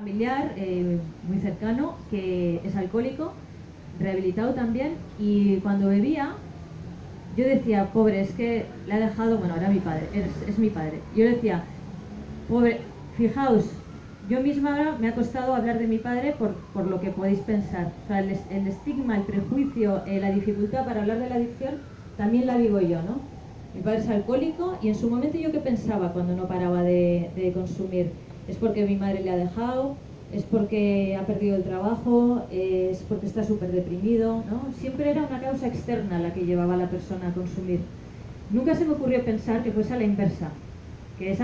familiar eh, muy cercano que es alcohólico, rehabilitado también, y cuando bebía, yo decía, pobre, es que le ha dejado, bueno, ahora mi padre, es, es mi padre. Yo decía, pobre, fijaos, yo misma ahora me ha costado hablar de mi padre por, por lo que podéis pensar. O sea, el, el estigma, el prejuicio, eh, la dificultad para hablar de la adicción, también la vivo yo, ¿no? Mi padre es alcohólico y en su momento yo qué pensaba cuando no paraba de, de consumir es porque mi madre le ha dejado, es porque ha perdido el trabajo, es porque está súper deprimido, ¿no? Siempre era una causa externa la que llevaba a la persona a consumir. Nunca se me ocurrió pensar que fuese a la inversa, que esa